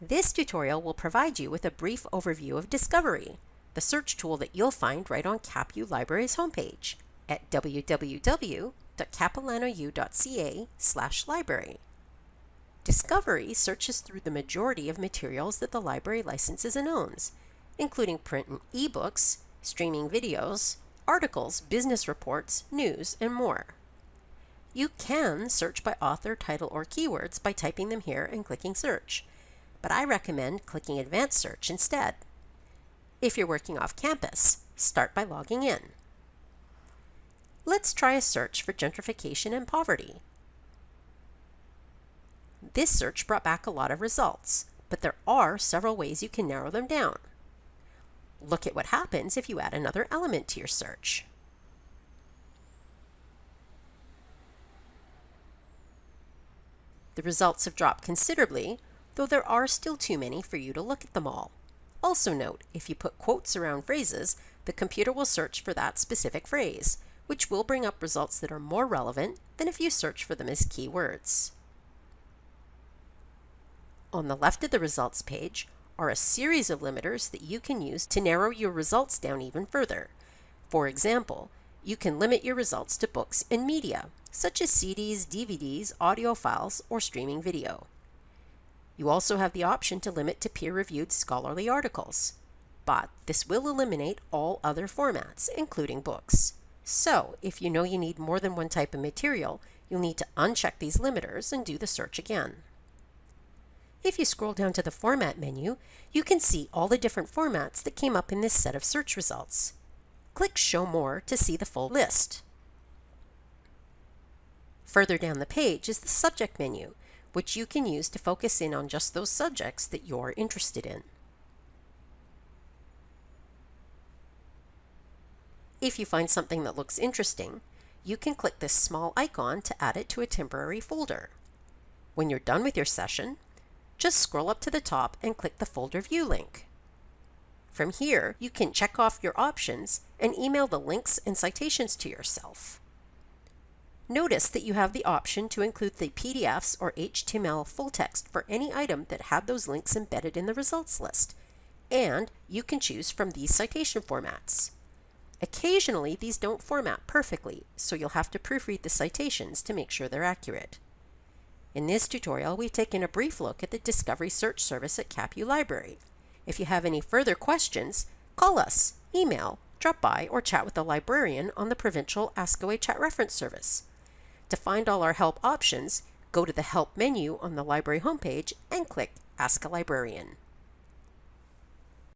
This tutorial will provide you with a brief overview of Discovery, the search tool that you'll find right on CapU Library's homepage at www.capilanou.ca library. Discovery searches through the majority of materials that the library licenses and owns, including print and ebooks, streaming videos, articles, business reports, news, and more. You can search by author, title, or keywords by typing them here and clicking search but I recommend clicking Advanced Search instead. If you're working off campus, start by logging in. Let's try a search for gentrification and poverty. This search brought back a lot of results, but there are several ways you can narrow them down. Look at what happens if you add another element to your search. The results have dropped considerably, though there are still too many for you to look at them all. Also note, if you put quotes around phrases, the computer will search for that specific phrase, which will bring up results that are more relevant than if you search for them as keywords. On the left of the results page are a series of limiters that you can use to narrow your results down even further. For example, you can limit your results to books and media, such as CDs, DVDs, audio files, or streaming video. You also have the option to limit to peer-reviewed scholarly articles. But this will eliminate all other formats, including books. So, if you know you need more than one type of material, you'll need to uncheck these limiters and do the search again. If you scroll down to the Format menu, you can see all the different formats that came up in this set of search results. Click Show More to see the full list. Further down the page is the Subject menu, which you can use to focus in on just those subjects that you're interested in. If you find something that looks interesting, you can click this small icon to add it to a temporary folder. When you're done with your session, just scroll up to the top and click the Folder View link. From here, you can check off your options and email the links and citations to yourself. Notice that you have the option to include the PDFs or HTML full text for any item that had those links embedded in the results list, and you can choose from these citation formats. Occasionally, these don't format perfectly, so you'll have to proofread the citations to make sure they're accurate. In this tutorial, we've taken a brief look at the Discovery Search Service at CapU Library. If you have any further questions, call us, email, drop by, or chat with a librarian on the Provincial Askaway Chat Reference Service. To find all our help options, go to the Help menu on the library homepage and click Ask a Librarian.